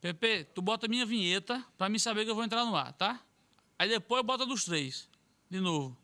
Pepe, tu bota minha vinheta pra mim saber que eu vou entrar no ar, tá? Aí depois bota dos três. De novo.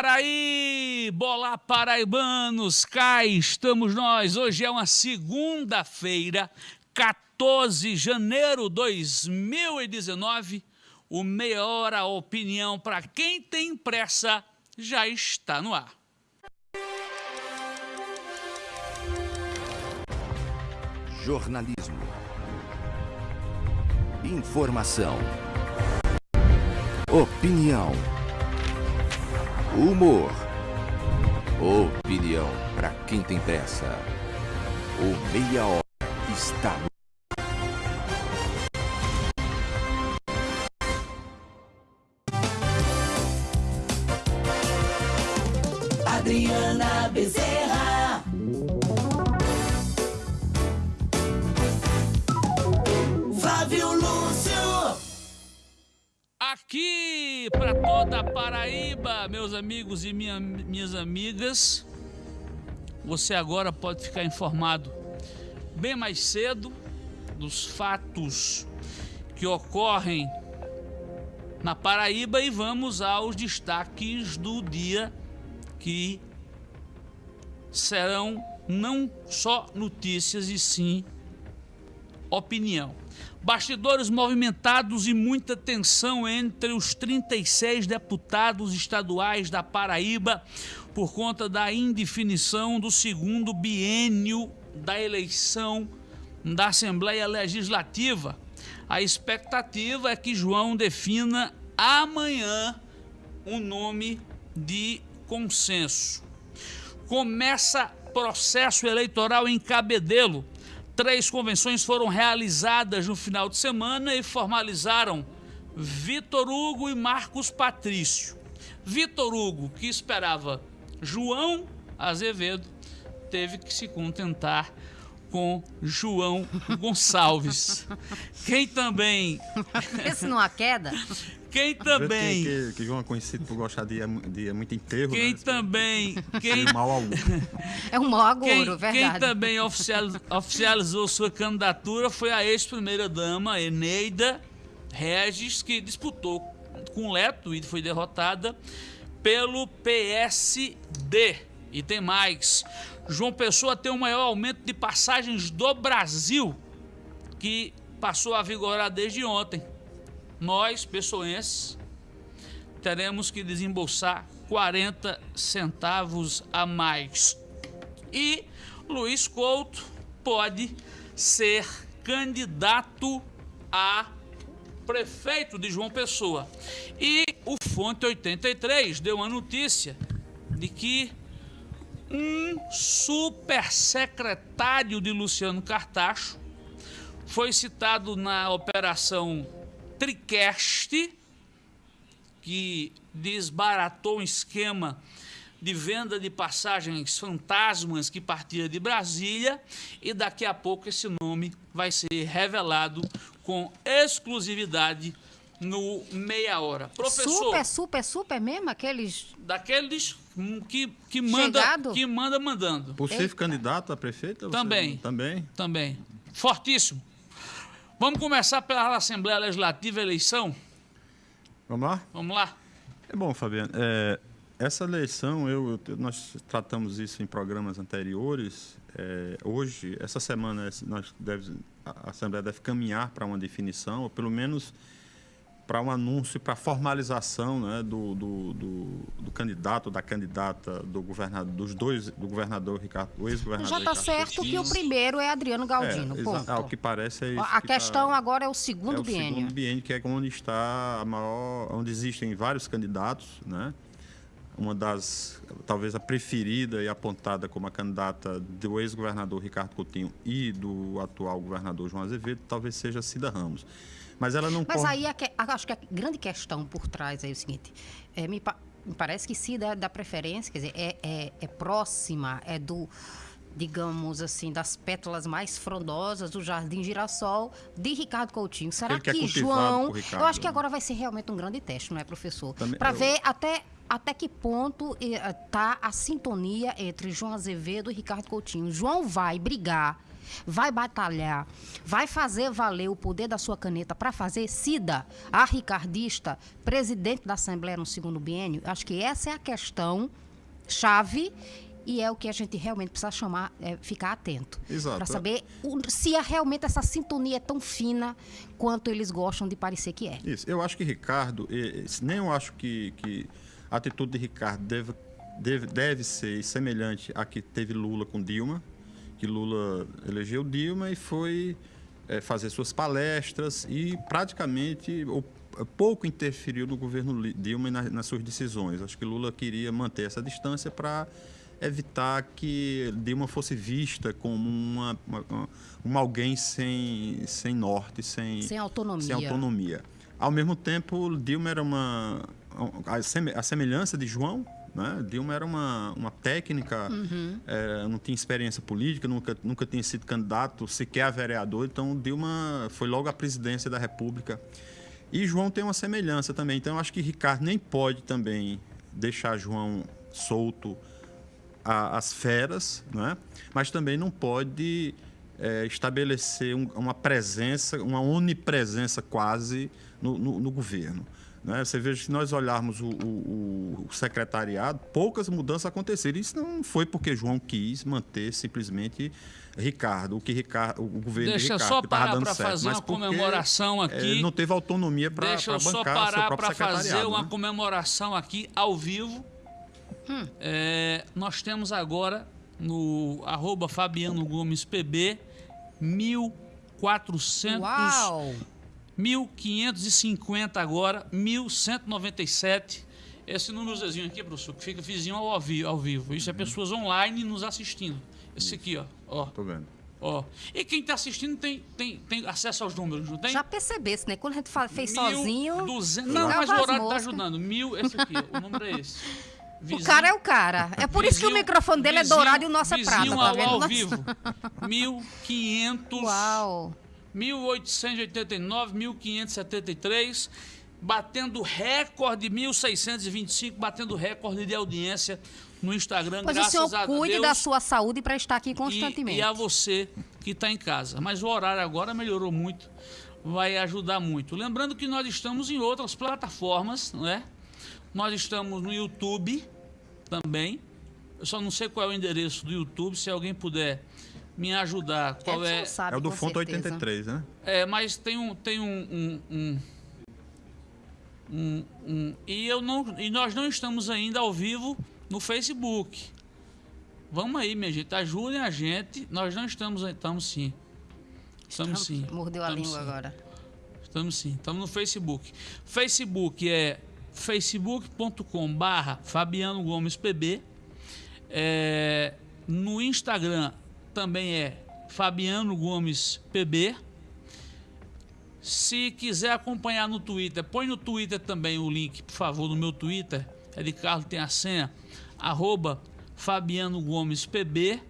Paraíba! Olá, paraibanos! Cá estamos nós. Hoje é uma segunda-feira, 14 de janeiro de 2019. O Meia Hora Opinião para quem tem pressa já está no ar. Jornalismo. Informação. Opinião. Humor. Opinião para quem tem pressa. O Meia Hora está no Adriana Bezerra. Aqui para toda a Paraíba, meus amigos e minha- minhas amigas, você agora pode ficar informado bem mais cedo dos fatos que ocorrem na Paraíba e vamos aos destaques do dia que serão não só notícias e sim opinião. Bastidores movimentados e muita tensão entre os 36 deputados estaduais da Paraíba por conta da indefinição do segundo biênio da eleição da Assembleia Legislativa. A expectativa é que João defina amanhã um nome de consenso. Começa processo eleitoral em Cabedelo. Três convenções foram realizadas no final de semana e formalizaram Vitor Hugo e Marcos Patrício. Vitor Hugo, que esperava João Azevedo, teve que se contentar com João Gonçalves. Quem também, Esse numa queda? quem também, Que, que, que João é conhecido por gostar de, de muito enterro. quem né? também, quem De mal algum. É um mau agouro, quem verdade. também oficial- oficializou sua candidatura foi a ex-primeira-dama Eneida Regis, que disputou com Leto e foi derrotada pelo PSD. E tem mais. João Pessoa tem o maior aumento de passagens do Brasil, que passou a vigorar desde ontem. Nós, pessoenses, teremos que desembolsar 40 centavos a mais. E Luiz Couto pode ser candidato a prefeito de João Pessoa. E o Fonte 83 deu uma notícia de que um super secretário de Luciano Cartacho foi citado na operação Tricast, que desbaratou um esquema de venda de passagens fantasmas que partia de Brasília e daqui a pouco esse nome vai ser revelado com exclusividade no meia hora. Professor, Super, super, super mesmo? Aqueles. daqueles que, que manda Chegado? que manda mandando. Possível Eita. candidato a prefeito? você- Também. Também. Também. Fortíssimo. Vamos começar pela Assembleia Legislativa eleição? Vamos lá? Vamos lá? É bom, Fabiano. É, essa eleição, eu, eu- nós tratamos isso em programas anteriores. É, hoje, essa semana, nós deve, a Assembleia deve caminhar para uma definição, ou pelo menos para um anúncio, para a formalização né, do, do, do, do candidato, da candidata, do governador, dos dois, do governador Ricardo, o ex-governador Já está certo que o primeiro é Adriano Galdino. É, ponto. exa- ao que parece é isso. A que tá- questão agora é o é segundo o biênio. segundo biênio, que é onde está a maior, onde existem vários candidatos, né? Uma das, talvez a preferida e apontada como a candidata do ex-governador Ricardo Coutinho e do atual governador João Azevedo, talvez seja Cida Ramos. Mas ela não Mas corre- aí a que- a- acho que a grande questão por trás é o seguinte: é, me, pa- me parece que se dá, dá preferência, quer dizer, é, é, é próxima, é do, digamos assim, das pétalas mais frondosas do Jardim Girassol de Ricardo Coutinho. Será Ele que é que cultivado João. Ricardo, eu acho que né? agora vai ser realmente um grande teste, não é, professor? Para eu- ver até. Até que ponto está a sintonia entre João Azevedo e Ricardo Coutinho? João vai brigar, vai batalhar, vai fazer valer o poder da sua caneta para fazer Cida, a ricardista, presidente da Assembleia no segundo biênio? Acho que essa é a questão chave e é o que a gente realmente precisa chamar, é, ficar atento. Exato. Para saber se é realmente essa sintonia é tão fina quanto eles gostam de parecer que é. Isso. Eu acho que Ricardo, nem eu acho que, que a atitude de Ricardo deve, deve, deve ser semelhante à que teve Lula com Dilma, que Lula elegeu Dilma e foi eh, fazer suas palestras e praticamente ou, pouco interferiu no governo Dilma e na- nas suas decisões. Acho que Lula queria manter essa distância para evitar que Dilma fosse vista como uma, uma, uma alguém sem, sem norte, sem, Sem autonomia. sem autonomia. Ao mesmo tempo, Dilma era uma. A semelhança de João, né? Dilma era uma, uma técnica, eh, não tinha experiência política, nunca, nunca tinha sido candidato sequer a vereador, então Dilma foi logo à presidência da República. E João tem uma semelhança também, então eu acho que Ricardo nem pode também deixar João solto a- as feras, né? mas também não pode eh, estabelecer um- uma presença, uma onipresença quase no, no- no governo. Né? Você veja, se nós olharmos o, o- o secretariado, poucas mudanças aconteceram. Isso não foi porque João quis manter simplesmente Ricardo, o que Ricardo, o governo Deixa de Ricardo só parar dando para certo, fazer mas uma comemoração eh, aqui. não teve autonomia para Deixa bancar eu só o seu parar próprio para fazer secretariado. uma né? comemoração aqui ao vivo. É, nós temos agora no arroba Fabiano Gomes PB 1400 Uau! 1550 agora, 1197. Esse númerozinho aqui, professor, que fica vizinho ao, vi- ao vivo. Isso é pessoas online nos assistindo. Esse aqui, ó. ó, Tô vendo. ó. E quem está assistindo tem, tem, tem acesso aos números, não tem? Já percebesse, né? Quando a gente fa- fez Mil sozinho. duzentos- Não, ficava mas o horário tá moscas. ajudando. Mil, esse aqui, o número é esse. O Vizinho- cara é o cara. É por isso que o vizinho- microfone dele é vizinho- dourado e o nosso é prata, vizinho tá ao, vendo? ao vivo. 1500, Uau! 1889, 1573, batendo recorde 1625, batendo recorde de audiência no Instagram, Pois o graças senhor a cuide Deus. da sua saúde para estar aqui e, constantemente. e a você que está em casa. Mas o horário agora melhorou muito, vai ajudar muito. Lembrando que nós estamos em outras plataformas, não é? Nós estamos no YouTube também. Eu só não sei qual é o endereço do YouTube, se alguém puder me ajudar, qual Edson é. sabe, É o do Fonte certeza. 83, né? É, mas tem um. Tem um, um, um- um- um- e, eu não, e nós não estamos ainda ao vivo no Facebook. Vamos aí, minha gente. Ajudem a gente. Nós não estamos. Estamos sim. Estamos sim. Mordeu a Estamos língua sim. agora. Estamos sim, estamos no Facebook. Facebook é facebook.com barra Fabiano Gomes PB. É, no Instagram também é Fabiano Gomes PB. Se quiser acompanhar no Twitter, põe no Twitter também o link, por favor, no meu Twitter. É de Carlos tem a senha, arroba Fabiano Gomes PB.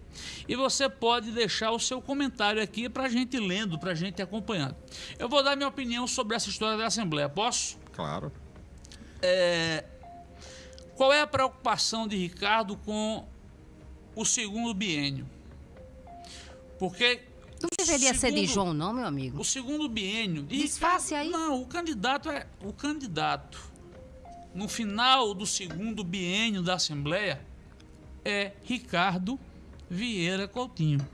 E você pode deixar o seu comentário aqui para a gente lendo, para a gente acompanhando. Eu vou dar minha opinião sobre essa história da Assembleia. Posso? Claro. Qual é a preocupação de Ricardo com o segundo biênio? Porque Não deveria ser de segundo- João, não, meu amigo. O segundo biênio. Disfarce aí. Não, o candidato é o candidato. No final do segundo biênio da Assembleia é Ricardo Vieira Coutinho.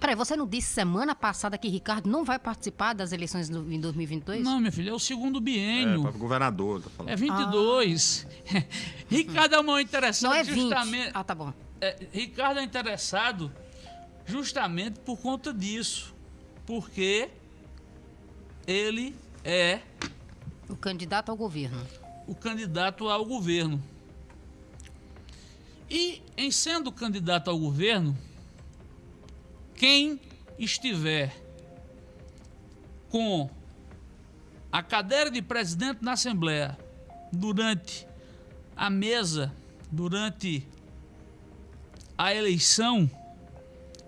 Peraí, você não disse semana passada que Ricardo não vai participar das eleições do- em 2022? Não, meu filho, é o segundo É, biênio. para governador, tá falando. É 22. Ricardo é uma interessante não é 20. justamente. Ah, tá bom. É, Ricardo é interessado justamente por conta disso. Porque ele é O candidato ao governo. o candidato ao governo. E, em sendo candidato ao governo, quem estiver com a cadeira de presidente na Assembleia durante a mesa, durante a eleição,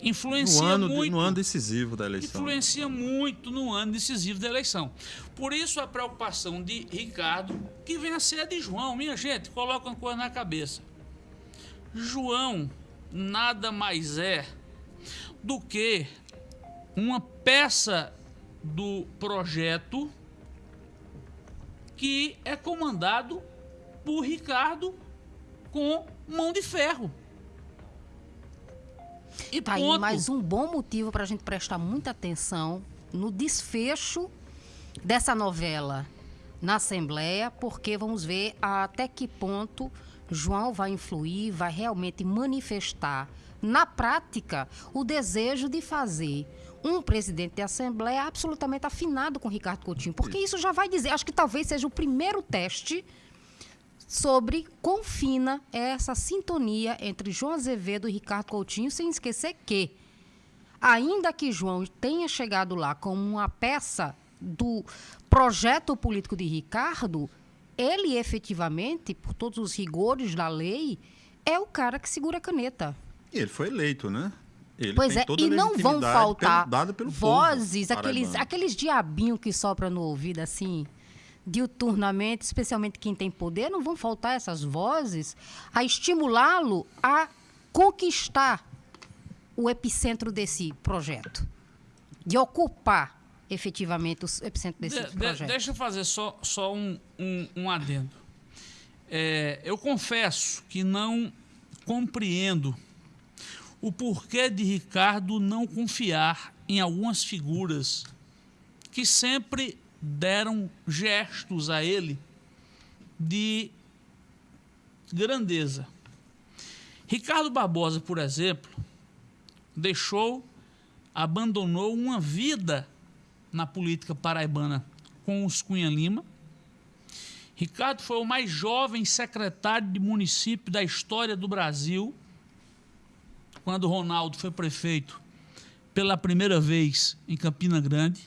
influencia No ano, muito no ano decisivo da eleição. influencia muito no ano decisivo da eleição. Por isso a preocupação de Ricardo, que vem a ser a de João. Minha gente, coloca uma coisa na cabeça. João nada mais é do que uma peça do projeto que é comandado por Ricardo com mão de ferro. E Tá aí ponto. mais um bom motivo para a gente prestar muita atenção no desfecho dessa novela na Assembleia, porque vamos ver até que ponto João vai influir, vai realmente manifestar na prática o desejo de fazer um presidente de Assembleia absolutamente afinado com Ricardo Coutinho. Porque isso já vai dizer, acho que talvez seja o primeiro teste sobre quão fina é essa sintonia entre João Azevedo e Ricardo Coutinho, sem esquecer que, ainda que João tenha chegado lá como uma peça do projeto político de Ricardo, ele efetivamente, por todos os rigores da lei, é o cara que segura a caneta. E ele foi eleito, né? Ele Pois é, e não vão faltar pelo- pelo vozes, povo aqueles, aqueles diabinhos que sopram no ouvido assim, diuturnamente, especialmente quem tem poder, não vão faltar essas vozes a estimulá-lo a conquistar o epicentro desse projeto, de ocupar efetivamente o epicentro desse De- de- projeto. deixa eu fazer só, só um, um, um adendo. É, eu confesso que não compreendo o porquê de Ricardo não confiar em algumas figuras que sempre deram gestos a ele de grandeza. Ricardo Barbosa, por exemplo, deixou, abandonou uma vida na política paraibana com os Cunha Lima. Ricardo foi o mais jovem secretário de município da história do Brasil, quando Ronaldo foi prefeito pela primeira vez em Campina Grande.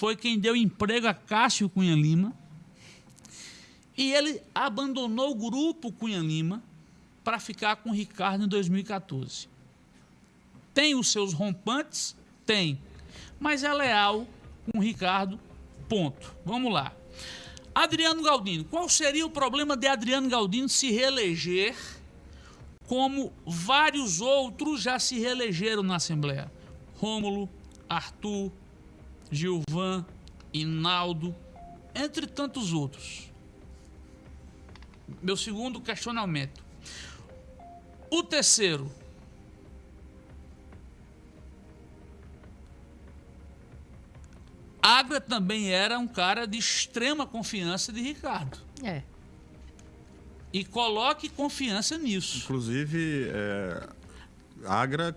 Foi quem deu emprego a Cássio Cunha Lima. E ele abandonou o grupo Cunha Lima para ficar com Ricardo em 2014. Tem os seus rompantes? Tem. Mas é leal com o Ricardo, ponto. Vamos lá. Adriano Galdino. Qual seria o problema de Adriano Galdino se reeleger como vários outros já se reelegeram na Assembleia? Rômulo, Arthur, Gilvan, Inaldo, entre tantos outros. Meu segundo questionamento. O terceiro, Agra também era um cara de extrema confiança de Ricardo. É. E coloque confiança nisso. Inclusive, é, Agra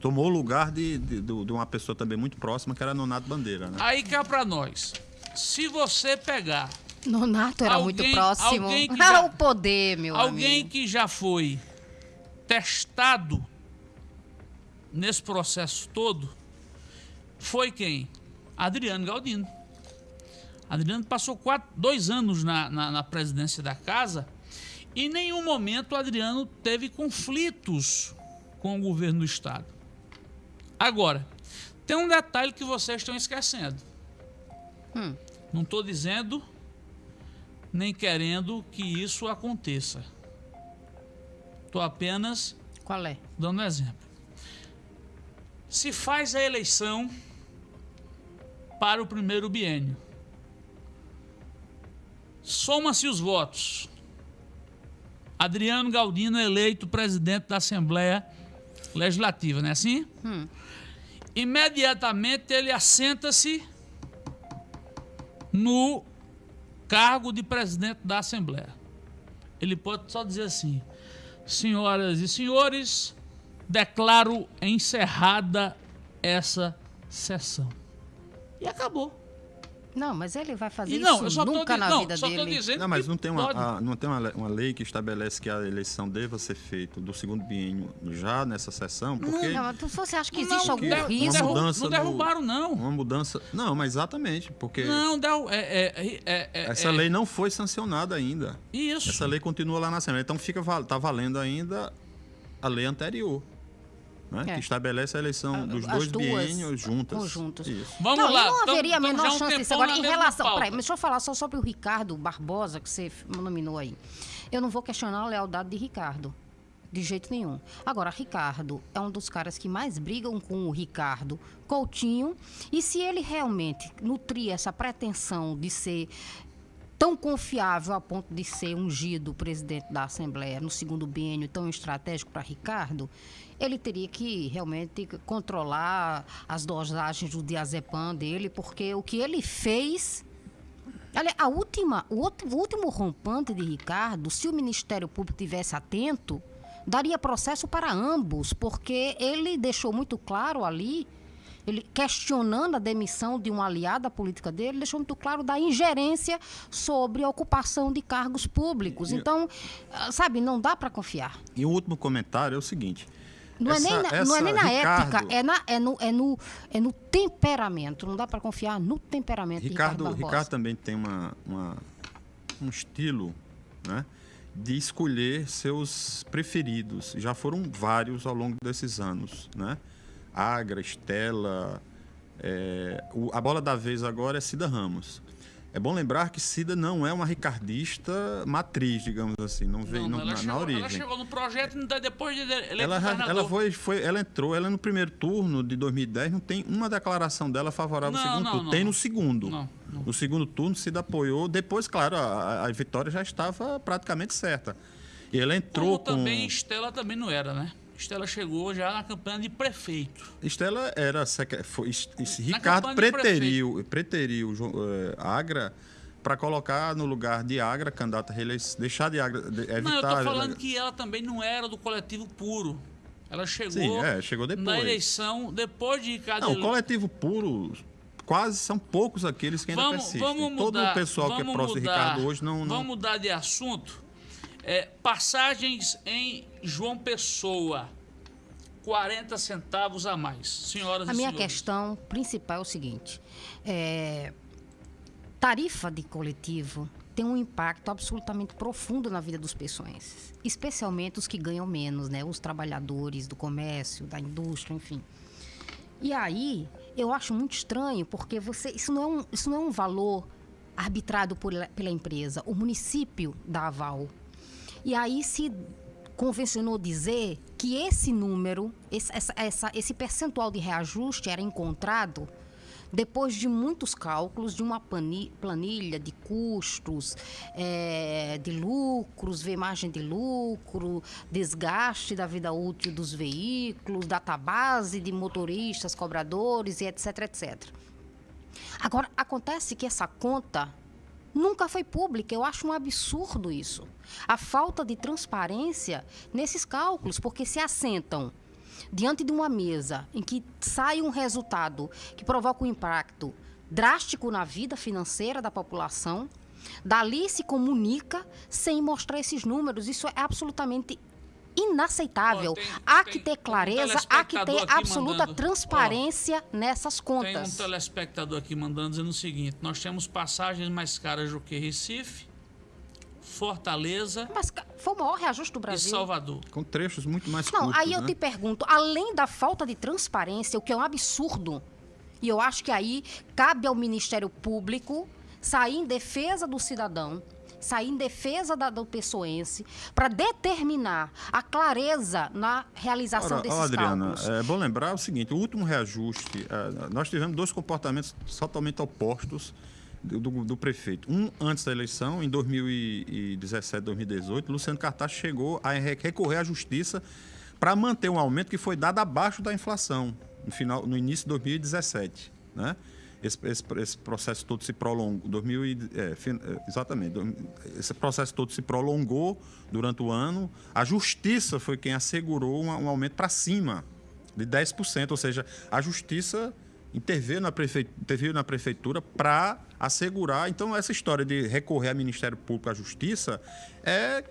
tomou o lugar de, de, de uma pessoa também muito próxima, que era Nonato Bandeira, né? Aí cá pra nós. Se você pegar Nonato era muito Alguém- próximo. alguém que Ah, já- o poder, meu alguém amigo. que já foi testado nesse processo todo foi quem? Adriano Galdino. Adriano passou quatro, dois anos na, na, na presidência da casa e em nenhum momento o Adriano teve conflitos com o governo do Estado. Agora, tem um detalhe que vocês estão esquecendo. Hum. Não estou dizendo nem querendo que isso aconteça. Estou apenas Qual é? dando um exemplo. Se faz a eleição para o primeiro biênio. Soma-se os votos. Adriano Galdino é eleito presidente da Assembleia Legislativa, não é assim? Hum. Imediatamente ele assenta-se no cargo de presidente da Assembleia. Ele pode só dizer assim: Senhoras e senhores, declaro encerrada essa sessão. E acabou. Não, mas ele vai fazer E não, isso eu só tô, nunca di- na não, vida só tô dele. dizendo Não, mas não tem, uma, a- não tem uma, uma lei que estabelece que a eleição deva ser feita do segundo biênio já nessa sessão, porque Não, mas você acha que Não, existe não, algum der- não risco? derru- mudança não derrubaram, não. uma mudança. Não, mas exatamente, porque Não, derru- é, é, é, é, essa é- lei não foi sancionada ainda. Isso. Essa lei continua lá na Assembleia. Então fica tá valendo ainda a lei anterior, né? É. que estabelece a eleição dos As dois biênios juntas. Vamos não, lá. não haveria a tamo menor um chance disso. Agora, em relação. Peraí, mas deixa eu falar só sobre o Ricardo Barbosa, que você nominou aí. Eu não vou questionar a lealdade de Ricardo. De jeito nenhum. Agora, Ricardo é um dos caras que mais brigam com o Ricardo Coutinho. E se ele realmente nutria essa pretensão de ser tão confiável a ponto de ser ungido presidente da Assembleia no segundo biênio tão estratégico para Ricardo, ele teria que realmente controlar as dosagens do diazepam dele, porque o que ele fez Olha, a última, o, outro- o último rompante de Ricardo, se o Ministério Público tivesse atento, daria processo para ambos, porque ele deixou muito claro ali, ele questionando a demissão de um aliado à política dele, deixou muito claro da ingerência sobre a ocupação de cargos públicos. Então, ah, sabe, não dá para confiar. E o último comentário é o seguinte. Não, é, nem essa- na, não é essa nem na Ricardo- ética, é, na, é, no, é, no, é no temperamento. Não dá para confiar no temperamento de Ricardo, Ricardo. Ricardo também tem uma, uma- um estilo né, de escolher seus preferidos. Já foram vários ao longo desses anos. Né? Agra, Estela. é, o- a bola da vez agora é Cida Ramos. É bom lembrar que Cida não é uma ricardista matriz, digamos assim, não veio Não, ela, na, na chegou, origem. ela chegou no projeto e depois de ele Ela, ela foi, foi, ela entrou, ela no primeiro turno de 2010 não tem uma declaração dela favorável ao Não, segundo não, turno. não. Tem no segundo. Não, não. No segundo turno se apoiou. Depois, claro, a, a vitória já estava praticamente certa. E ela entrou Como também com. Estela também não era, né? Estela chegou já na campanha de prefeito. Estela era foi, Ricardo de preteriu, preteriu eh, Agra para colocar no lugar de Agra candidato a reeleição, deixar de Agra de, evitar. Não, eu tô falando que ela também não era do coletivo puro. Ela chegou, Sim, é, chegou depois. na eleição, depois de Ricardo Não, o coletivo puro, quase são poucos aqueles que ainda vamos, persistem. vamos mudar, Todo o pessoal que é próximo de mudar- Ricardo hoje não. não... Vamos mudar de assunto. É, passagens em João Pessoa. 40 centavos a mais. Senhoras A e minha senhores. questão principal é o seguinte: é, tarifa de coletivo tem um impacto absolutamente profundo na vida dos pessoenses, especialmente os que ganham menos, né? Os trabalhadores do comércio, da indústria, enfim. E aí, eu acho muito estranho, porque você, isso, não é um, isso não é um valor arbitrado por, pela empresa. O município dá aval. E aí se convencionou dizer que esse número, esse, essa, esse percentual de reajuste era encontrado depois de muitos cálculos de uma planilha de custos, eh, de lucros, ver margem de lucro, desgaste da vida útil dos veículos, database de motoristas, cobradores e etc, etc. Agora, acontece que essa conta nunca foi pública. Eu acho um absurdo isso. A falta de transparência nesses cálculos, porque se assentam diante de uma mesa em que sai um resultado que provoca um impacto drástico na vida financeira da população, dali se comunica sem mostrar esses números. Isso é absolutamente inaceitável. Ó, tem- há que ter um clareza, há que ter absoluta mandando. Transparência nessas Tem um contas. telespectador aqui mandando dizendo o seguinte: nós temos passagens mais caras do que Recife, Fortaleza Mas ca- foi o maior reajuste do e Brasil. Salvador. Com trechos muito mais Não, curtos. aí eu né? te pergunto, além da falta de transparência, o que é um absurdo, e eu acho que aí cabe ao Ministério Público sair em defesa do cidadão, sair em defesa da, do pessoense, para determinar a clareza na realização Ora, desses ó, Adriana, cálculos. é bom lembrar o seguinte: o último reajuste, é, nós tivemos dois comportamentos totalmente opostos do, do- do prefeito. Um antes da eleição, em 2017, 2018, Luciano Cartaz chegou a re- recorrer à justiça para manter um aumento que foi dado abaixo da inflação no, final, no início de 2017. Né? Esse, esse- esse processo todo se prolongou. 2000 e- é, fin- é, exatamente. Esse processo todo se prolongou durante o ano. A justiça foi quem assegurou um, um aumento para cima de 10%. Ou seja, a justiça interveio na, interveio na prefeitura para assegurar. Então, essa história de recorrer ao Ministério Público à Justiça é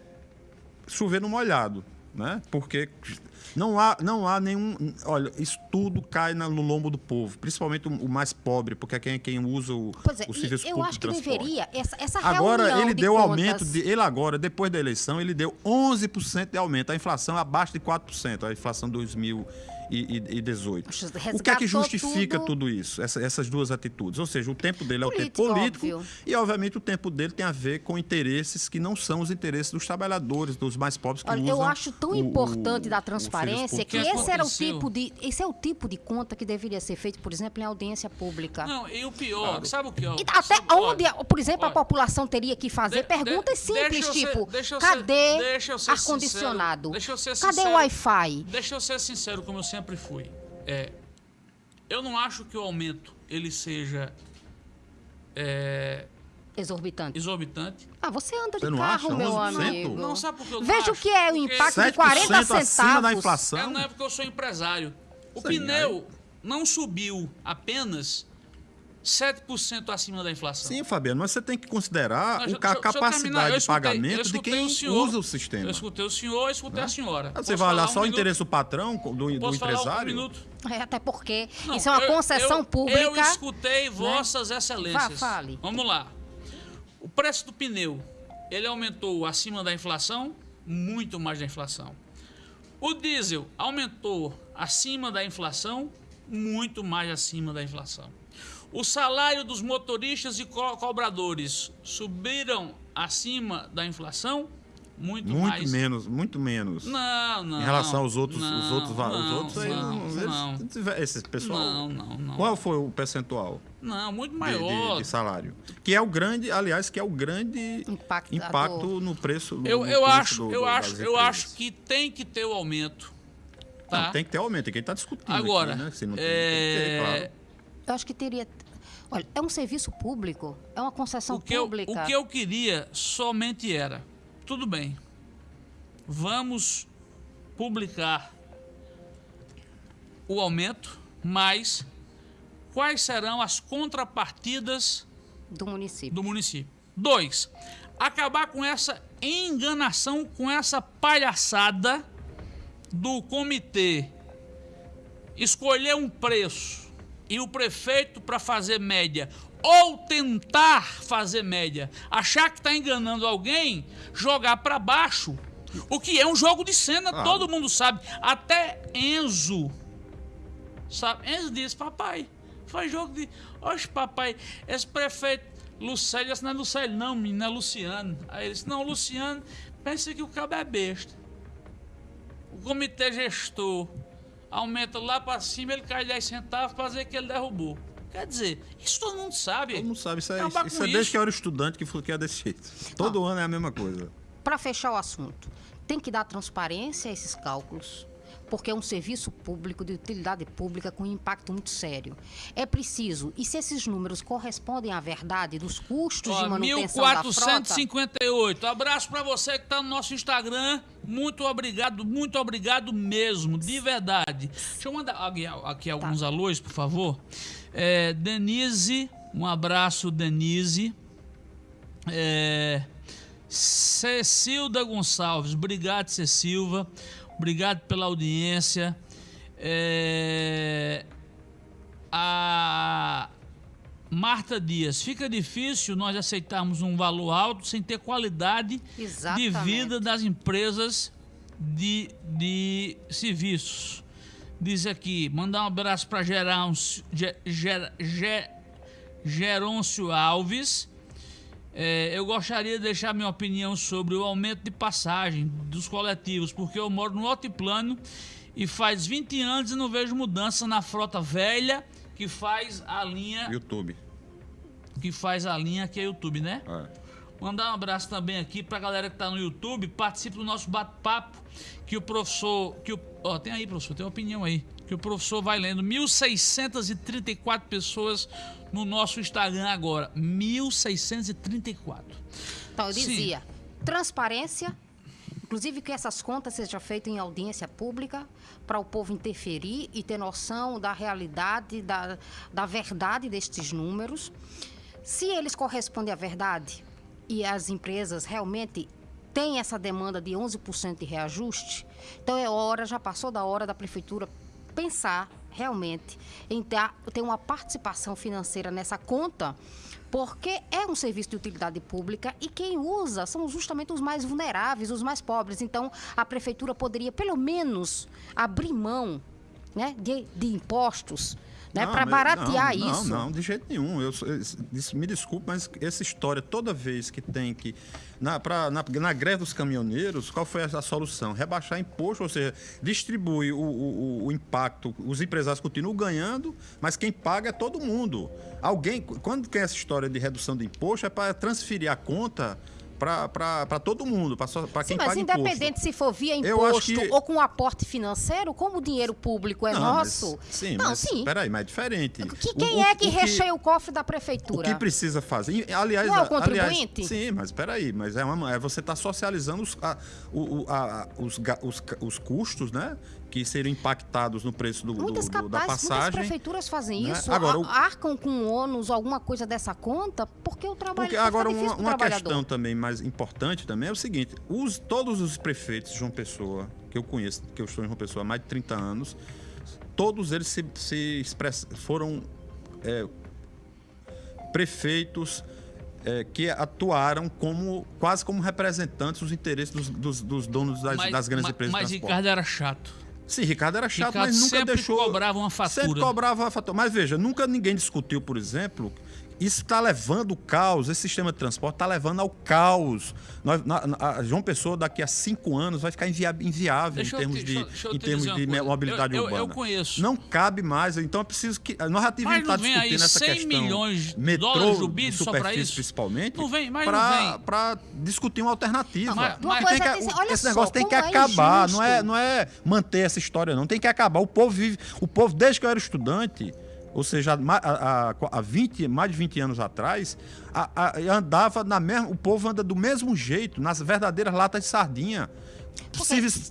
chover no molhado, né? Porque não há, não há nenhum. Olha, isso tudo cai no lombo do povo, principalmente o, o mais pobre, porque é quem, quem usa o, Pois é, o e serviço eu público acho de que transporte. deveria, essa, essa Agora, ele de deu contas- aumento, de, ele agora, depois da eleição, ele deu 11% de aumento. A inflação é abaixo de 4%, a inflação 2018. Poxa, O que é que justifica tudo. tudo isso, essa- essas duas atitudes? Ou seja, o tempo dele é o tempo Político, óbvio. e, obviamente, o tempo dele tem a ver com interesses que não são os interesses dos trabalhadores, dos mais pobres que Olha, usam eu acho tão o- o- importante da o transparência que de esse era o tipo de esse é o tipo de conta que deveria ser feito, por exemplo, em audiência pública. Não, e o pior, sabe o que? ó? E até Sabe- onde, olha, por exemplo, a olha, população teria que fazer de- perguntas de- simples, deixa eu ser- tipo, deixa eu ser- cadê sincero, eu ser Cadê o Wi-Fi? Deixa eu ser sincero, como eu sempre fui. É, eu não acho que o aumento ele seja é, Exorbitante. exorbitante. Ah, você anda de Você carro, acha? meu 11%? amigo. Não, sabe por que eu não Veja o que é o impacto de 7% 40 acima da centavos. inflação. É, não é porque eu sou empresário. O Sim, pneu não subiu apenas 7% acima da inflação. Sim, Fabiano, mas você tem que considerar Não, a terminar. capacidade Eu de escutei- pagamento de quem o senhor. usa o sistema. Eu escutei o senhor, eu escutei a senhora. Ah, Você Posso vai olhar só um o minuto? interesse do patrão, do, do Posso falar um empresário? minuto? É, até porque Não, isso é uma eu- concessão eu- pública. Eu escutei vossas excelências. Vá, fale. Vamos lá. O preço do pneu, ele aumentou acima da inflação, muito mais da inflação. O diesel aumentou acima da inflação, muito mais acima da inflação. O salário dos motoristas e co- cobradores subiram acima da inflação, muito, Muito mais. menos, muito menos. Não, não. em relação aos outros, os não, outros, va- os não, outros aí, não, não, eles- não. esse pessoal. Não, não, não. Qual foi o percentual Não, muito de, maior. de- de salário? Que é o grande, aliás, que é o grande Impactador. impacto no preço. no- Eu, no eu custo acho, do- eu do- acho, eu acho que tem que ter o aumento. Não, Tá? tem que ter aumento, é quem está discutindo. Agora, aqui, né? Se não tem, é, tem que ter, claro. Eu acho que teria. Olha, é um serviço público, é uma concessão o, que eu, pública. o que eu queria somente era, tudo bem, vamos publicar o aumento, mas quais serão as contrapartidas do município. do município. Dois, acabar com essa enganação, com essa palhaçada do comitê escolher um preço e o prefeito para fazer média ou tentar fazer média, achar que está enganando alguém, jogar para baixo. O que é um jogo de cena, Claro. todo mundo sabe. Até Enzo Sabe? Enzo disse, papai, faz jogo de. Oxe, papai, esse prefeito Lucélio, esse não é Lucélio, não, menino, é Luciano. Aí ele disse, não, Luciano, pensa que o cabo é besta. O comitê gestor aumenta lá pra cima, ele cai 10 centavos pra dizer que ele derrubou. Quer dizer, isso todo mundo sabe. Todo mundo sabe, isso é, isso é desde isso. que eu era estudante que falou que era desse jeito. Todo ano é a mesma coisa. Para fechar o assunto, tem que dar transparência a esses cálculos, porque é um serviço público de utilidade pública com impacto muito sério. É preciso, e se esses números correspondem à verdade dos custos de Ó, manutenção da frota, 1458. Abraço pra você que tá no nosso Instagram. Muito obrigado, muito obrigado mesmo, de verdade. Deixa eu mandar aqui, aqui Tá. alguns alôs, por favor. É, Denise, um abraço, Denise. É, Cecilda Gonçalves, obrigado, Cecilva. Obrigado pela audiência. É, a Marta Dias, fica difícil nós aceitarmos um valor alto sem ter qualidade de Exatamente. vida das empresas de, de serviços. Diz aqui, mandar um abraço para Gerôncio, Ge- Ger- Ge- Gerôncio Alves. É, eu gostaria de deixar minha opinião sobre o aumento de passagem dos coletivos, porque eu moro no altiplano e faz 20 anos e não vejo mudança na frota velha que faz a linha YouTube. que faz a linha que é YouTube, né? É. Mandar um abraço também aqui pra galera que tá no YouTube, participe do nosso bate-papo, que o professor, que o, ó, tem aí, professor, tem uma opinião aí, que o professor vai lendo 1634 pessoas no nosso Instagram agora, 1634. Então, eu Sim. dizia, transparência, Inclusive que essas contas sejam feitas em audiência pública para o povo interferir e ter noção da realidade, da, da verdade destes números. Se eles correspondem à verdade e as empresas realmente têm essa demanda de 11% de reajuste, então é hora, já passou da hora da prefeitura pensar realmente em ter, ter uma participação financeira nessa conta, porque é um serviço de utilidade pública e quem usa são justamente os mais vulneráveis, os mais pobres. Então, a prefeitura poderia, pelo menos, abrir mão né, de, de impostos né, para baratear não, isso. Não, não, de jeito nenhum. Eu, eu- me desculpe, mas essa história, toda vez que tem que. Na, pra, na, na greve dos caminhoneiros, qual foi a, a solução? Rebaixar imposto, ou seja, distribui o, o- o- o impacto. Os empresários continuam ganhando, mas quem paga é todo mundo. Alguém, quando tem essa história de redução de imposto, é para transferir a conta para todo mundo, para Sim, quem mas paga imposto. independente se for via imposto que- ou com aporte financeiro, como o dinheiro público é Não, nosso. mas- sim, não, mas sim. peraí, mas é diferente. Que- O- quem o- é que o recheia o cofre da O prefeitura? que precisa fazer? Aliás, Não é o contribuinte? aliás, sim, mas peraí, mas é, uma, é você está socializando os, a- o- o- a- os, os os custos, né? Que seriam impactados no preço do, do- Muitas do- da capazes, muitas passagem. prefeituras fazem né? isso, Agora, o- arcam com ônus, alguma coisa dessa conta, porque o trabalho Porque agora uma, uma questão também mais importante também é o seguinte: os, todos os prefeitos de João Pessoa que eu conheço, que eu estou em João Pessoa há mais de 30 anos, todos eles se, se express- foram é, prefeitos é, que atuaram como quase como representantes dos interesses dos, dos- dos donos das, das grandes mas, empresas mas de transporte. Ricardo era chato. Sim, Ricardo era chato, Ricardo mas nunca sempre deixou. cobrava uma Sempre fatura. cobrava a fatura. Mas veja, nunca ninguém discutiu, por exemplo. Isso está levando o caos, esse sistema de transporte está levando ao caos. Nós, na- na- a João Pessoa, daqui a cinco anos, vai ficar inviável Deixa em termos te- de, deixa deixa em te termos de mobilidade Eu- eu- eu urbana. conheço. Não cabe mais, então é preciso que. Nós já Mas não estar vem aí discutindo essa 100 questão. milhões de metrô, dólares do de BID só superfície, isso? principalmente. Não vem, mas não pra- vem. Pra discutir uma alternativa. Mas- Uma mas- Tem coisa que- é dizer, esse só, negócio tem que é acabar, não é, não é manter essa história, não. Tem que acabar. O povo vive. O povo, desde que eu era estudante, ou seja, há, há- há 20, mais de 20 anos atrás, a- a- andava na mesma. O povo anda do mesmo jeito, nas verdadeiras latas de sardinha.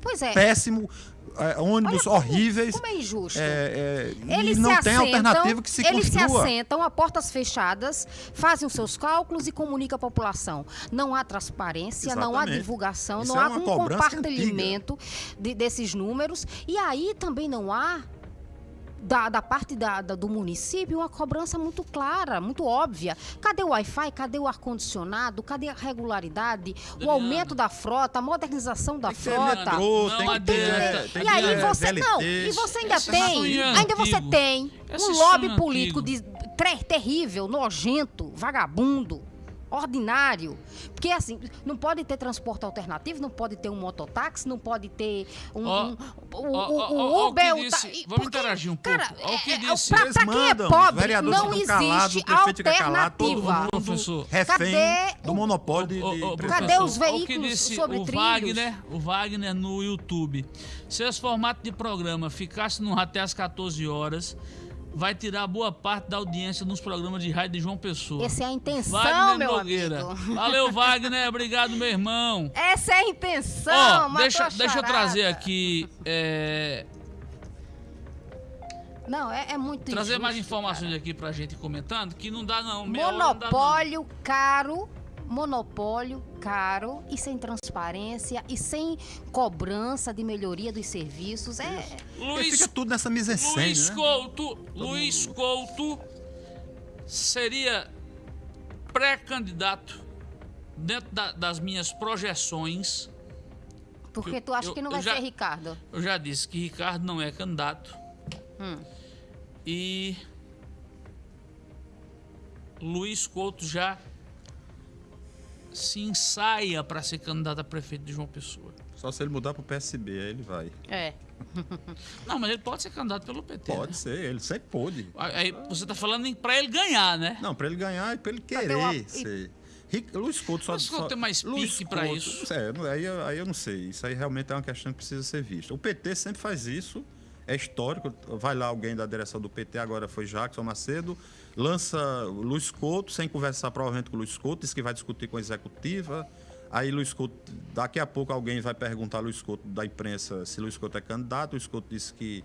Pois é. péssimo, é, ônibus como- horríveis. Como é injusto. é, é, Eles não se tem assentam, alternativa que se eles se construa. assentam a portas fechadas, fazem os seus cálculos e comunicam à população. Não há transparência, não há Exatamente. divulgação, Isso não é há um compartilhamento de- desses números. E aí também não há da, da parte da- da- do município uma cobrança muito clara, muito óbvia. Cadê o Wi-Fi? Cadê o ar-condicionado? Cadê a regularidade? O Adriana. aumento da frota, a modernização da ter frota. metrô, Não tem que ter. tem E aí ter você não, e você ainda Esse tem, é ainda você tem Esse um lobby sonho político de, tre- terrível, nojento, vagabundo, ordinário. Porque assim, não pode ter transporte alternativo, não pode ter um mototáxi, não pode ter um, Ó, um- o, ó, o- ó, o ó, ó o que Uber, disse. ta- Vamos porque, interagir um cara, pouco. Ó, o que é- é- disse. pra, Eles pra quem é pobre, não existe o prefeito fica calado, todo alternativa. mundo- Professor. refém Cadê do o- monopólio de, de. Cadê os veículos que disse sobre o trilhos? Wagner, o Wagner no YouTube. Se esse formato de programa ficasse no até às 14 horas, vai tirar boa parte da audiência nos programas de rádio de João Pessoa. Essa é a intenção, Wagner meu Nogueira. amigo. Valeu, Wagner. Obrigado, meu irmão. Essa é a intenção, matou deixa, deixa eu trazer aqui. é, Não, é, é muito trazer mais injusto, informações cara. aqui pra gente comentando, que não dá não. hora não dá, não. Monopólio caro, monopólio caro e sem transparência e sem cobrança de melhoria dos serviços. É, Porque Luiz fica tudo nessa mise-en-scène, Luiz né? Couto, Luiz Couto seria pré-candidato dentro da- das minhas projeções. porque Eu- tu acha eu- que não vai já- ser Ricardo. Eu já disse que Ricardo não é candidato. Hum. E Luiz Couto já se ensaia para ser candidato a prefeito de João Pessoa. Só se ele mudar pro PSB, aí ele vai. É. Não, mas ele pode ser candidato pelo PT. Pode né? ser, ele sempre pôde. Aí você tá falando pra ele ganhar, né? Não, pra ele ganhar e pra ele querer uma- ser. Luiz Couto só. Luiz Couto só- tem mais Luiz pique pra Couto- isso. É, aí, aí eu não sei. Isso aí realmente é uma questão que precisa ser vista. O PT sempre faz isso, é histórico. Vai lá alguém da direção do PT, agora foi Jackson Macedo, lança Luiz Couto, sem conversar provavelmente com o Luiz Couto, diz que vai discutir com a executiva. Aí Luiz Couto, daqui a pouco alguém vai perguntar a Luiz Couto da imprensa se Luiz Couto é candidato. Luiz Couto disse que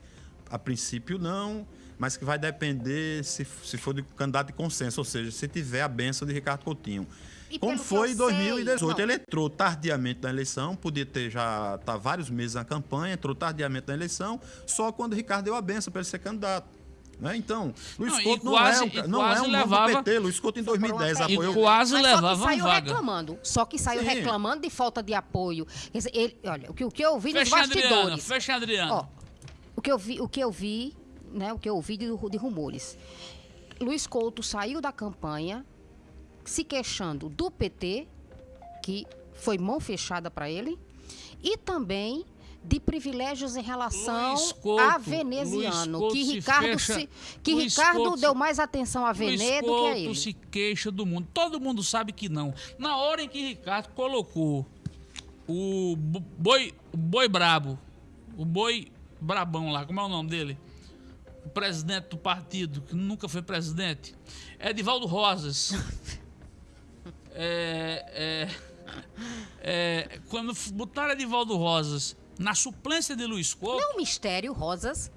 a princípio não, mas que vai depender se, se for de candidato de consenso, ou seja, se tiver a benção de Ricardo Coutinho. E Como foi em sei, 2018. não. Ele entrou tardiamente na eleição, podia ter já tá vários meses na campanha, entrou tardiamente na eleição, só quando o Ricardo deu a benção para ele ser candidato. Né? Então, Luiz Não, Couto não quase- é um, não é um do levava- PT. Luiz Couto em Foi por uma 2010 pergunta. apoiou. E quase Mas levava só que saiu vaga. reclamando. Só que saiu Sim. reclamando de falta de apoio. Quer dizer, ele, olha, o que, o que eu vi nos Fecha, Adriana. bastidores. Fecha, Adriana. Ó, o que eu vi, o que eu vi, né, o que eu ouvi de, de rumores. Luiz Couto saiu da campanha se queixando do PT, que foi mão fechada para ele, e também de privilégios em relação Couto, a veneziano, Couto que se Ricardo fecha- se, que Luiz Ricardo Couto deu se- mais atenção a Venê do que a ele. se queixa do mundo. Todo mundo sabe que não. Na hora em que Ricardo colocou o bo- boi, o boi brabo, o boi brabão lá, como é o nome dele? O presidente do partido, que nunca foi presidente, Edivaldo Rosas. É, é, é, quando botaram Edivaldo Rosas na suplência de Luiz Couto, Não é um mistério, Rosas.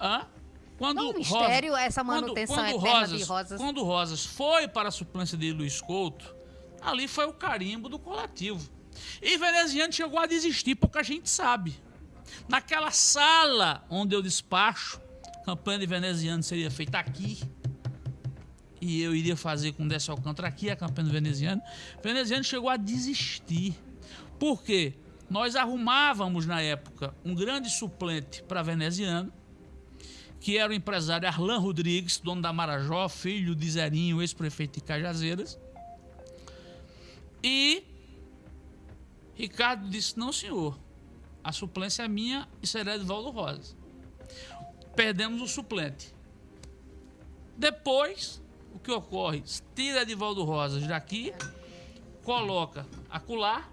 Hã? Quando Não, um mistério essa quando- manutenção quando eterna de Rosas. Quando Rosas foi para a suplência de Luiz Couto, ali foi o carimbo do coletivo. E Veneziano chegou a desistir, pouca gente sabe. Naquela sala onde eu despacho, a campanha de Veneziano seria feita aqui. E eu iria fazer com Décio Alcântara aqui a campanha do Veneziano. Veneziano chegou a desistir. Por quê? Nós arrumávamos na época um grande suplente para Veneziano, que era o empresário Arlan Rodrigues, dono da Marajó, filho de Zerinho, ex-prefeito de Cajazeiras. E Ricardo disse: não, senhor, a suplência é minha e será de Valdo Rosas. Perdemos o suplente. Depois, o que ocorre? Tira Edivaldo Rosas daqui, coloca acolá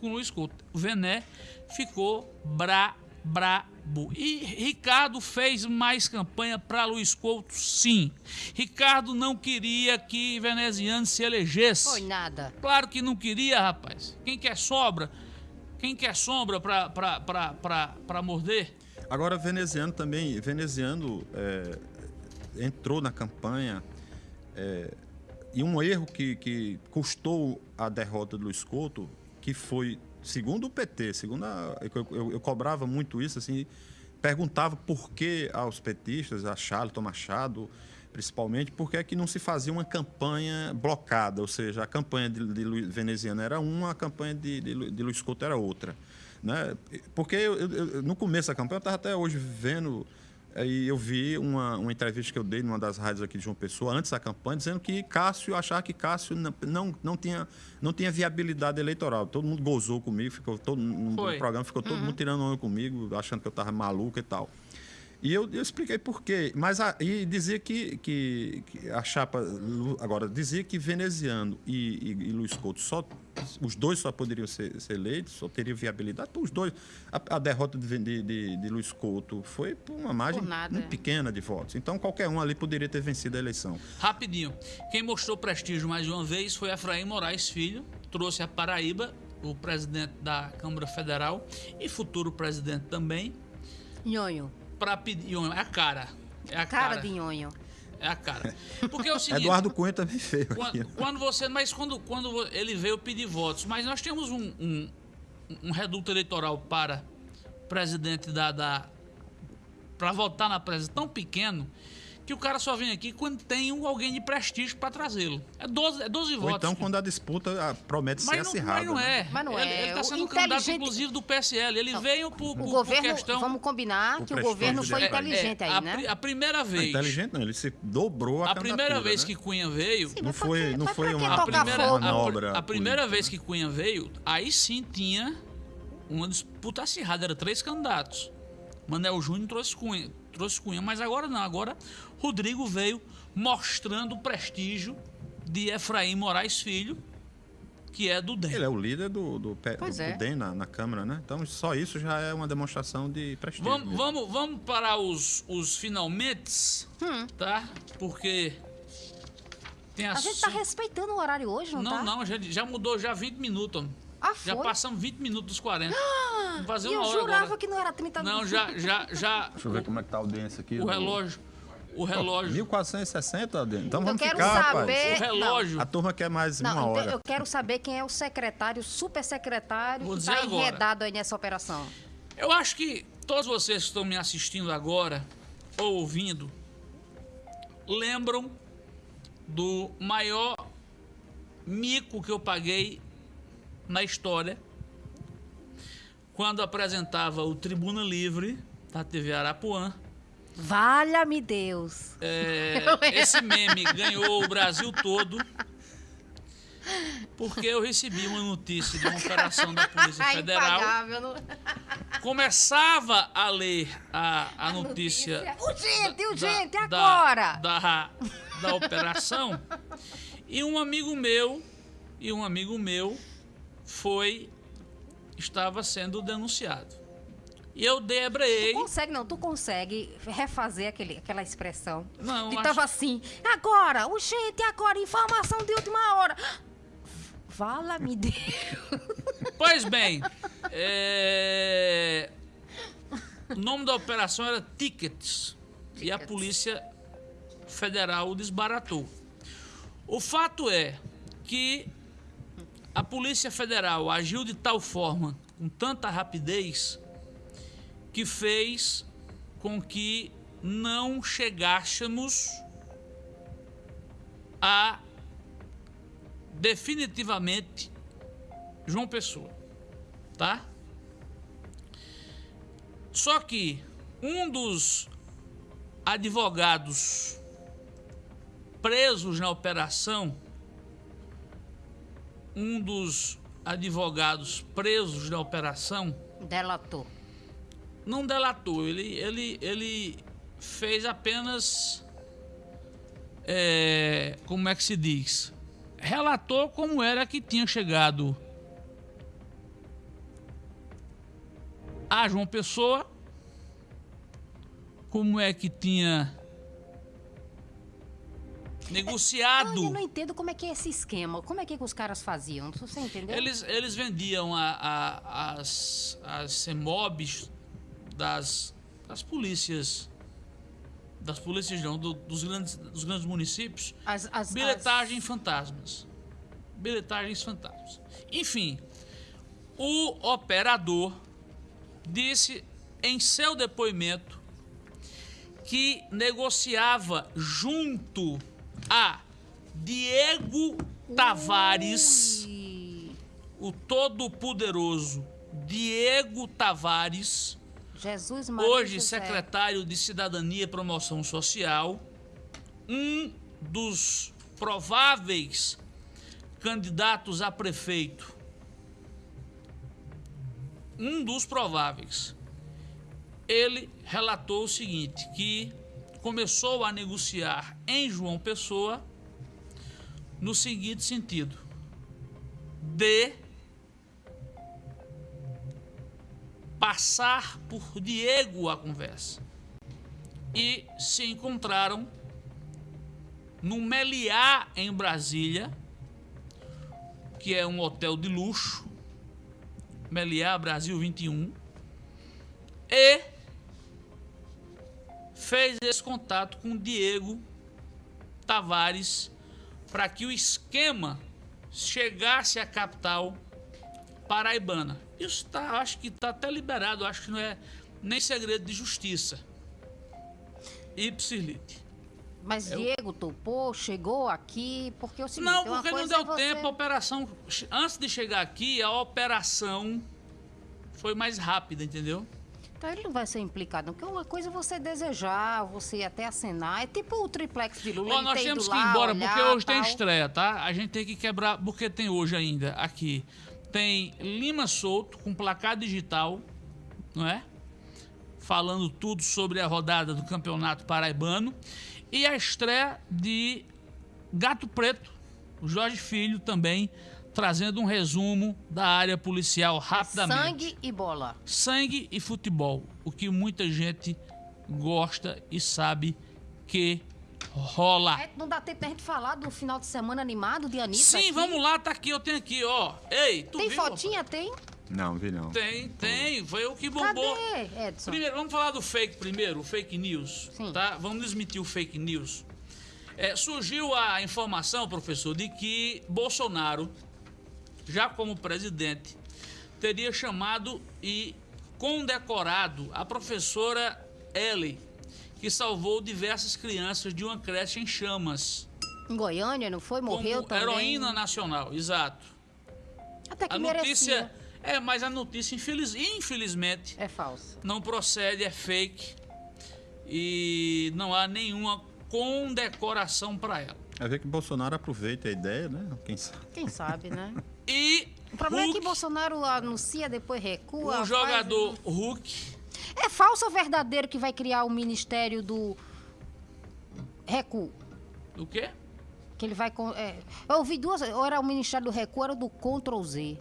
com Luiz Couto. O Vené ficou bra, brabo. E Ricardo fez mais campanha para Luiz Couto, sim. Ricardo não queria que Veneziano se elegesse. Foi nada. Claro que não queria, rapaz. Quem quer sobra? Quem quer sombra pra morder? Agora, veneziano também, veneziano é, entrou na campanha é, e um erro que, que custou a derrota do Luiz Couto, que foi, segundo o PT, segundo a, eu, eu- eu cobrava muito isso, assim, perguntava por que aos petistas, a Charlton Machado, principalmente, por que é que não se fazia uma campanha blocada, ou seja, a campanha de, de Lu- veneziano era uma, a campanha de, de, de Luiz Couto era outra. Né? Porque eu- eu- no começo da campanha, eu estava até hoje vendo, aí eu vi uma, uma entrevista que eu dei numa das rádios aqui de João Pessoa, antes da campanha, dizendo que Cássio, achava que Cássio não, não, não, tinha, não tinha viabilidade eleitoral. Todo mundo gozou comigo, ficou todo, no Foi. programa ficou todo mundo tirando onda comigo, achando que eu estava maluco e tal. E eu, eu expliquei por quê. Mas a, e dizia que, que, que a chapa. Agora, dizia que veneziano e, e, e Luiz Couto só. Os dois só poderiam ser, ser eleitos, só teriam viabilidade. Os dois. A, a derrota de, de, de, de Luiz Couto foi por uma margem Por nada, muito é. pequena de votos. Então, qualquer um ali poderia ter vencido a eleição. Rapidinho. Quem mostrou prestígio mais uma vez foi Efraim Moraes Filho. Trouxe a Paraíba, o presidente da Câmara Federal e futuro presidente também, Nhonho. Para pedir. É a cara. É a Cara cara. de nhonho. É a cara. Porque é o seguinte. Eduardo Cunha também veio aqui. Quando, quando você. Mas quando, quando ele veio pedir votos. Mas nós temos um, um, um reduto eleitoral para presidente da. da para votar na presidência tão pequeno que o cara só vem aqui quando tem um, alguém de prestígio para trazê-lo. É 12, é 12 Ou votos. então, quando a disputa ah, promete ser mas, não, acirrada. mas não né? é. Mas não ele, é. Ele está O sendo candidato, inteligente- inclusive, do PSL. Ele veio por, O por, governo, por questão. vamos combinar O que o governo foi dele. inteligente É, aí, a, né? a primeira Não, vez. inteligente não, ele se dobrou a A primeira vez né? que Cunha veio. Sim, Não foi, não foi que uma, A primeira, fogo? a, manobra a primeira política, vez né? que Cunha veio, aí sim tinha uma disputa acirrada, eram três candidatos. Manel Júnior trouxe Cunha, trouxe Cunha, mas agora não, agora Rodrigo veio mostrando o prestígio de Efraim Moraes Filho, que é do DEM. Ele é o líder do, do, do é. DEM na, na Câmara, né? Então, só isso já é uma demonstração de prestígio. Vamos, vamos, vamos para os, os finalmente, Hum. tá? Porque tem a, A gente tá su- respeitando o horário hoje, não, Não, tá? não, já, já mudou já 20 minutos. homem. Ah, Já passamos 20 minutos dos 40. Vamos fazer E eu uma hora jurava agora. que não era 30 Não, minutos. já, já, já. Deixa eu ver como é que tá a audiência aqui. O relógio. O relógio. 1460, Adriano. Então Eu vamos quero ficar, saber- rapaz. O relógio. A turma quer mais uma Não, então hora. eu quero saber quem é o secretário, super secretário, Vou que está enredado aí nessa operação. Eu acho que todos vocês que estão me assistindo agora, ou ouvindo, lembram do maior mico que eu paguei na história quando apresentava o Tribuna Livre da TV Arapuã. Valha-me Deus. É, esse meme ganhou o Brasil todo porque eu recebi uma notícia de uma operação da Polícia Federal. Começava a ler a, a notícia. Urgente, da- urgente, da- agora! Da, da operação. E um amigo meu, e um amigo meu foi, estava sendo denunciado. E eu debreei. Consegue, não, tu consegue refazer aquele, aquela expressão. Não, que acho- tava assim, agora, urgente, agora, informação de última hora. Vala-me Deus. Pois bem, é, o nome da operação era Tickets. E a Tickets. Polícia Federal desbaratou. O fato é que a Polícia Federal agiu de tal forma, com tanta rapidez, que fez com que não chegássemos a definitivamente João Pessoa, tá? Só que um dos advogados presos na operação, um dos advogados presos na operação, Delatou. não delatou, ele, ele, ele fez apenas. é, como é que se diz? Relatou como era que tinha chegado a João Pessoa, como é que tinha Negociado. eu não entendo como é que é esse esquema. Como é que, que os caras faziam? Você entendeu? Eles, eles vendiam a- a- as, as CEMOBs das, das polícias. Das polícias não, do- dos, grandes, dos grandes municípios. As, as, Bilhetagem fantasmas. Bilhetagens fantasmas. Enfim, o operador disse em seu depoimento que negociava junto a Diego Tavares, Ui, o todo-poderoso Diego Tavares, Jesus Maria hoje José. secretário de Cidadania e Promoção Social, um dos prováveis candidatos a prefeito. Um dos prováveis. Ele relatou o seguinte, que começou a negociar em João Pessoa no seguinte sentido: de passar por Diego a conversa. E se encontraram no Meliá, em Brasília, que é um hotel de luxo, Meliá Brasil 21, e fez esse contato com Diego Tavares para que o esquema chegasse à capital paraibana. Isso tá, acho que está até liberado, acho que não é nem segredo de justiça. Ipsilite. Mas Diego topou, chegou aqui, porque é o seguinte... Não, porque não deu você- tempo, a operação. Antes de chegar aqui, a operação foi mais rápida, entendeu? Então ele não vai ser implicado, não. Porque uma coisa é você desejar, você até acenar. É tipo o triplex de Lula. Ó, nós temos que ir embora, olhar, porque hoje tem tal. estreia, tá? A gente tem que quebrar, porque tem hoje ainda aqui. Tem Lima Solto com placar digital, não é? Falando tudo sobre a rodada do Campeonato Paraibano. E a estreia de Gato Preto, o Jorge Filho também, trazendo um resumo da área policial rapidamente. Sangue e bola. sangue e futebol, o que muita gente gosta e sabe que rola. É, não dá tempo da gente falar do final de semana animado de Anitta? Sim, aqui? vamos lá, tá aqui, eu tenho aqui, ó. Ei, tu Tem viu? fotinha? Tem? Não, vi não. Tem, tem, foi o que bombou. Cadê, Edson? Primeiro, vamos falar do fake primeiro, o fake news. Sim. Tá? Vamos desmentir o fake news. É, surgiu a informação, professor, de que Bolsonaro, já como presidente, teria chamado e condecorado a professora Ellie, que salvou diversas crianças de uma creche em chamas. Em Goiânia, não foi? Morreu como também. heroína nacional, exato. Até que A merecia. notícia. É, mas a notícia, infeliz, infelizmente, É falso. não procede, é fake. E não há nenhuma condecoração para ela. É ver que Bolsonaro aproveita a ideia, né? Quem sabe. Quem sabe, né? E O problema é Hulk, que Bolsonaro anuncia, depois recua. o faz- jogador Hulk, É falso ou verdadeiro que vai criar o ministério do recuo? o quê? Que ele vai. é, eu ouvi duas. Ou era o ministério do recuo, ou era do Ctrl Z.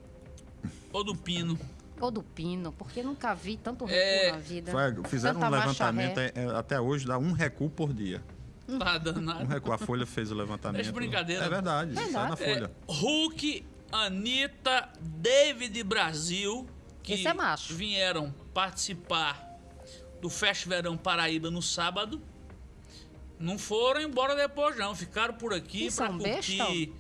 Ou do Pino. Ou do Pino, porque nunca vi tanto recuo É, na vida. Foi- fizeram Tanta um levantamento, é, é, até hoje dá um recuo por dia. Tá danado. Um recuo. A Folha fez o levantamento. É de brincadeira. É verdade, sai na Verdade. Folha. Hulk, Anitta, David Brasil, que é vieram participar do Fest Verão Paraíba no sábado. Não foram embora depois, não. Ficaram por aqui pra são curtir besta?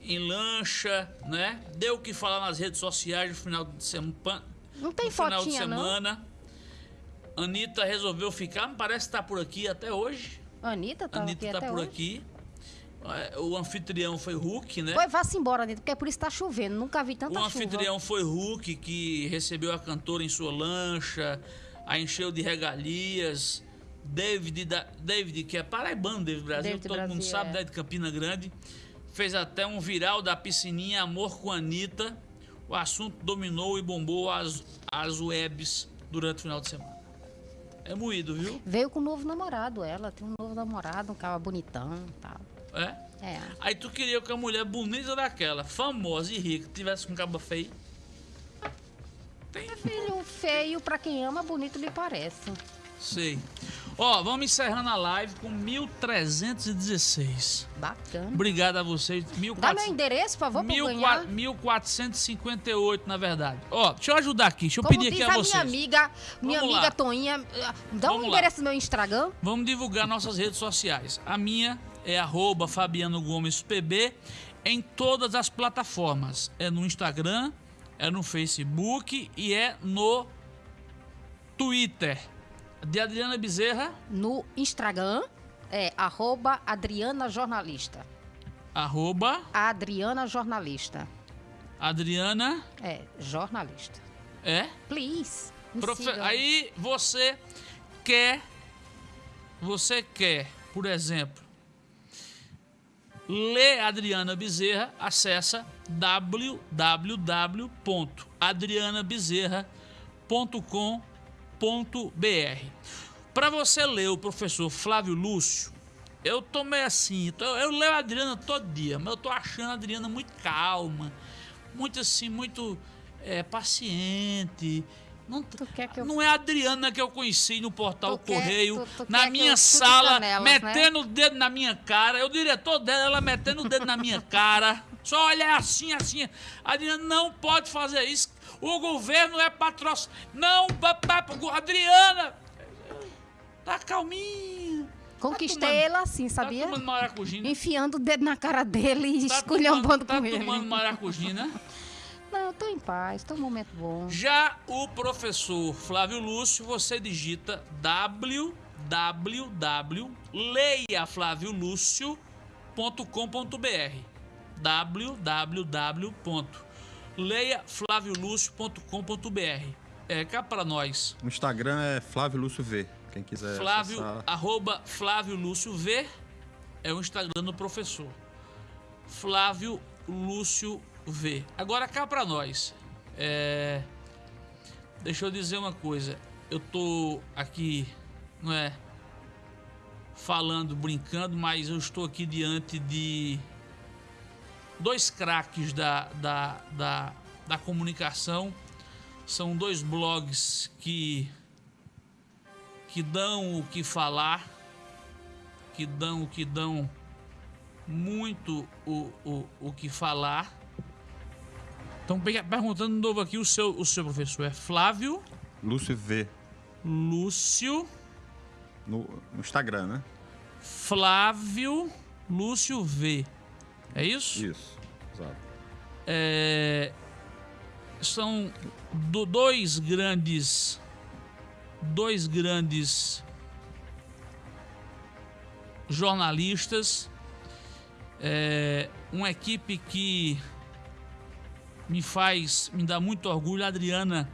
em lancha, né? Deu o que falar nas redes sociais no final de semana. Não tem no final de fotinha, não? semana. Anitta resolveu ficar, parece que tá por aqui até hoje. Anitta tá Anitta aqui tá por hoje. aqui. É, O anfitrião foi Hulk, né? Pois vá-se embora, Anitta, porque é por isso que tá chovendo. Nunca vi tanta O chuva. anfitrião foi Hulk, que recebeu a cantora em sua lancha, a encheu de regalias. David, da, David que é paraibano, David Brasil, David todo mundo Brasil, sabe, é. né, de Campina Grande. Fez até um viral da piscininha Amor com Anitta. O assunto dominou e bombou as, as webs durante o final de semana. É moído, viu? Veio com um novo namorado, ela tem um novo namorado, um cara bonitão e tal. É. É. Aí tu queria que a mulher bonita daquela, famosa e rica, tivesse com cabo feio. Filho feio, pra quem ama, bonito lhe parece. Sei. Ó, vamos encerrando a live com 1316. Bacana. Obrigado a vocês. Dá meu 1400, endereço, por favor, pra eu 1400, ganhar. 1458, na verdade. Ó, deixa eu ajudar aqui. Deixa eu Como pedir aqui a a vocês. minha amiga, minha Vamos amiga lá. Toinha, eh, dá Vamos um lá. endereço do meu Instagram. Vamos divulgar nossas redes sociais. A minha é arroba Fabiano Gomes PB em todas as plataformas. É no Instagram, é no Facebook e é no Twitter. De Adriana Bezerra, No Instagram é arroba Adriana Jornalista. arroba Adriana Jornalista. Adriana, É, jornalista. é? Please. Profe-. Aí você quer, você quer, por exemplo, ler Adriana Bezerra, acessa www.adrianabezerra.com.br. Para você ler o professor Flávio Lúcio, eu tô meio assim, eu leio a Adriana todo dia, mas eu tô achando a Adriana muito calma, muito assim, muito é, paciente. Não, quer eu- não é a Adriana que eu conheci no portal Tu quer- Correio, tu- tu na quer minha eu sala, né? metendo o dedo na minha cara. O diretor dela, ela metendo o dedo na minha cara. Só olhar assim, assim. A Adriana não pode fazer isso. O governo é patrocínio. Não, Adriana! Tá calminha. Conquistei tomando- ele assim, sabia? Tá tomando maracujina. Enfiando o dedo na cara dele e Tá esculhambando tomando, com tá ele. tomando maracujina. Não, eu tô em paz, tô num momento bom. Já o professor Flávio Lúcio, você digita www.leiaflaviolucio.com.br www.leiaflaviolucio.com.br É cá pra nós. O Instagram é Flávio Lúcio V. Quem quiser Flávio, acessar. arroba Flávio Lúcio V é o Instagram do professor. Flávio Lúcio V. Agora cá pra nós. É, Deixa eu dizer uma coisa. Eu tô aqui, não é? Falando, brincando, mas eu estou aqui diante de dois craques da, da, da, da comunicação. São dois blogs que que dão o que falar, que dão, que dão muito o, o, o que falar. Então, pe- perguntando de novo aqui, o seu, o seu professor é Flávio Lúcio V. Lúcio. No, no Instagram, né? Flávio Lúcio V. É isso? Isso. Exato. É, são do- dois grandes dois grandes jornalistas é, uma equipe que me faz me dá muito orgulho a Adriana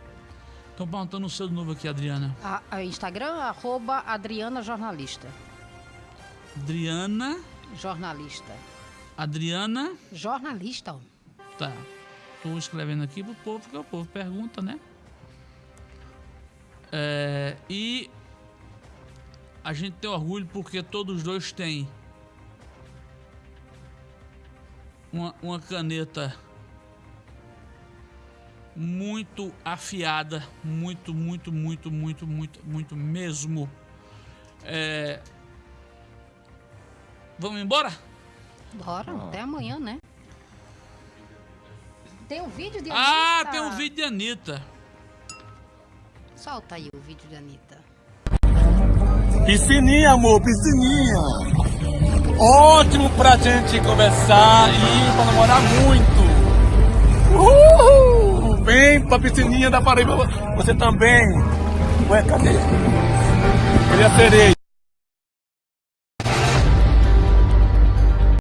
estão perguntando o seu de novo aqui Adriana A, a Instagram, arroba Adriana Jornalista. Adriana Jornalista. Adriana Jornalista. Tá. Tô escrevendo aqui pro povo, porque o povo pergunta, né? É, e a gente tem orgulho porque todos os dois têm uma, uma caneta muito afiada, muito, muito, muito, muito, muito, muito mesmo. É, vamos embora? Bora, até amanhã, né? Tem um vídeo de Ah, Anitta? tem um vídeo de Anitta. Solta aí o vídeo de Anitta. Piscininha, amor, piscininha. Ótimo pra gente conversar e pra namorar muito. Uhul! Vem pra piscininha da Paraíba. Você também. Ué, cadê? Cadê a sereia?